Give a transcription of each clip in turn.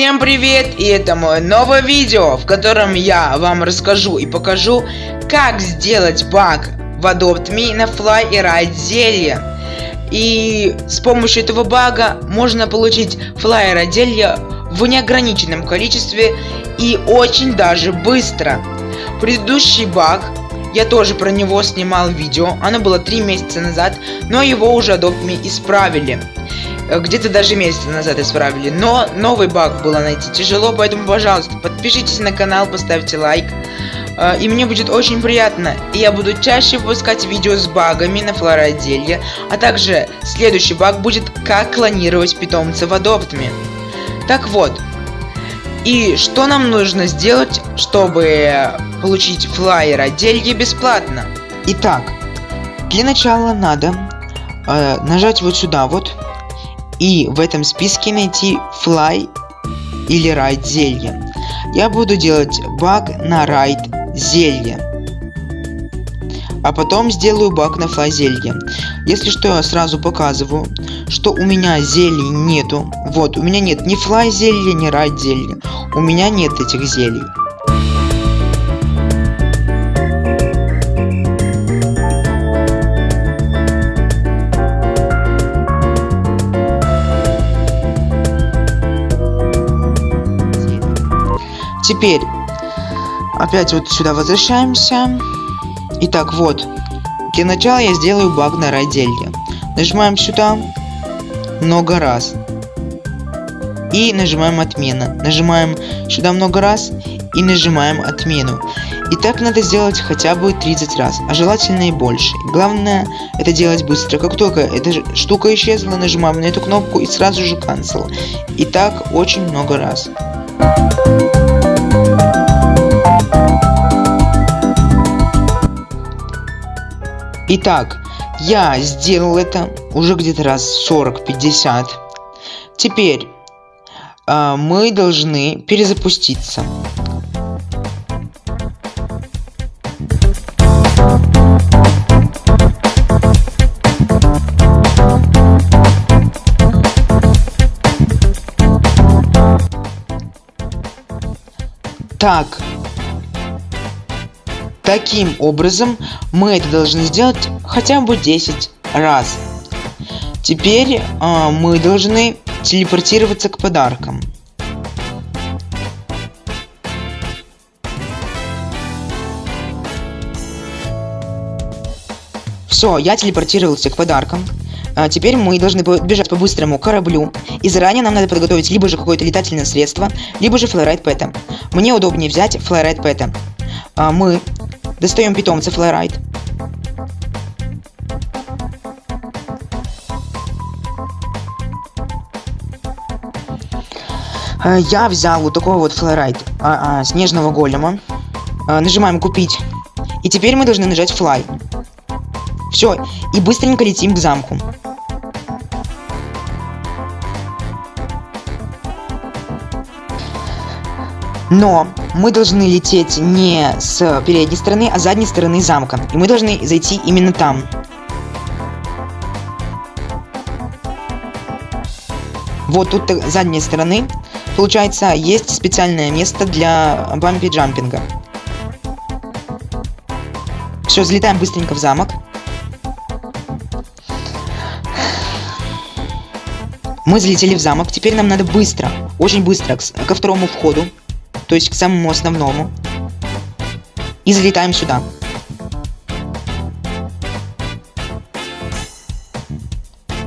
Всем привет! И это мое новое видео, в котором я вам расскажу и покажу, как сделать баг в Adopt Me на Fly и Ride зелье. И с помощью этого бага можно получить Fly и Ride в неограниченном количестве и очень даже быстро. Предыдущий баг, я тоже про него снимал видео, оно было 3 месяца назад, но его уже Adopt Me исправили. Э, где-то даже месяц назад исправили. Но новый баг было найти тяжело, поэтому, пожалуйста, подпишитесь на канал, поставьте лайк. Э, и мне будет очень приятно. И я буду чаще выпускать видео с багами на флороотделье. А также следующий баг будет как клонировать питомца в адоптме. Так вот. И что нам нужно сделать, чтобы получить флайер отделье бесплатно? Итак, для начала надо э, нажать вот сюда вот и в этом списке найти fly или ride зелье. Я буду делать баг на ride зелье. А потом сделаю баг на fly зелье. Если что, я сразу показываю, что у меня зелий нету. Вот, у меня нет ни fly зелья, ни ride зелья. У меня нет этих зелий. Теперь, опять вот сюда возвращаемся. Итак, вот. Для начала я сделаю баг на роделье. Нажимаем сюда много раз. И нажимаем отмена. Нажимаем сюда много раз и нажимаем отмену. И так надо сделать хотя бы 30 раз, а желательно и больше. Главное это делать быстро. Как только эта штука исчезла, нажимаем на эту кнопку и сразу же cancel. И так очень много раз. Итак, я сделал это уже где-то раз 40-50. Теперь э, мы должны перезапуститься. Так, Таким образом, мы это должны сделать хотя бы 10 раз. Теперь э, мы должны телепортироваться к подаркам. Все, я телепортировался к подаркам. А теперь мы должны бежать по быстрому кораблю. И заранее нам надо подготовить либо же какое-то летательное средство, либо же флорайт пэта. Мне удобнее взять флорайт пэта. А мы Достаем питомца флорайт. Э, я взял вот такой вот флорайт а, а, снежного голема. А, нажимаем купить. И теперь мы должны нажать fly. Все, и быстренько летим к замку. Но мы должны лететь не с передней стороны, а с задней стороны замка. И мы должны зайти именно там. Вот тут задней стороны, получается, есть специальное место для бампи джампинга. Все, залетаем быстренько в замок. Мы залетели в замок. Теперь нам надо быстро, очень быстро, ко второму входу то есть к самому основному. И залетаем сюда.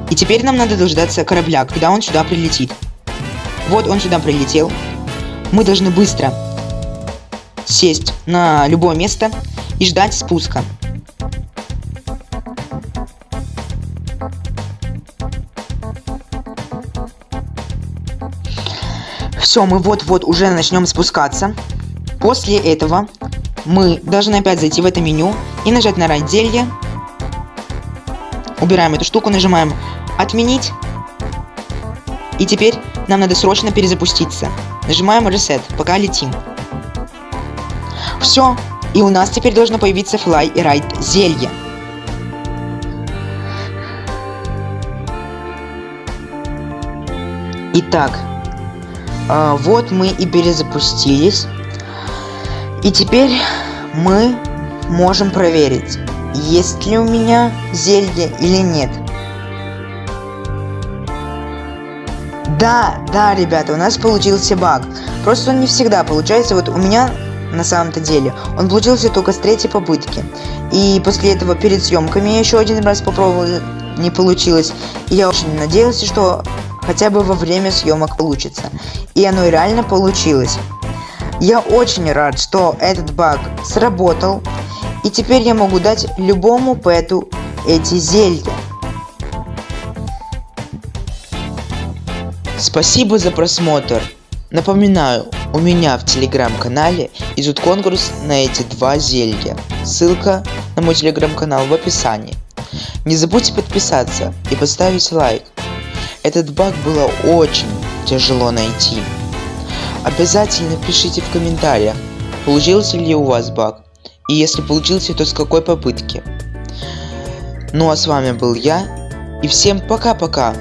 И теперь нам надо дождаться корабля, когда он сюда прилетит. Вот он сюда прилетел. Мы должны быстро сесть на любое место и ждать спуска. Все, мы вот-вот уже начнем спускаться. После этого мы должны опять зайти в это меню и нажать на разделе. Убираем эту штуку, нажимаем «Отменить». И теперь нам надо срочно перезапуститься. Нажимаем Reset, пока летим. Все, и у нас теперь должно появиться Fly и Ride зелье. Итак, А, вот мы и перезапустились. И теперь мы можем проверить, есть ли у меня зелье или нет. Да, да, ребята, у нас получился баг. Просто он не всегда получается. Вот у меня на самом-то деле он получился только с третьей попытки. И после этого перед съемками я еще один раз попробовал, не получилось. И я очень надеялся, что хотя бы во время съемок получится. И оно реально получилось. Я очень рад, что этот баг сработал. И теперь я могу дать любому пэту эти зелья. Спасибо за просмотр. Напоминаю, у меня в телеграм-канале идет конкурс на эти два зелья. Ссылка на мой телеграм-канал в описании. Не забудьте подписаться и поставить лайк. Этот баг было очень тяжело найти. Обязательно пишите в комментариях, получился ли у вас баг. И если получился, то с какой попытки. Ну а с вами был я. И всем пока-пока.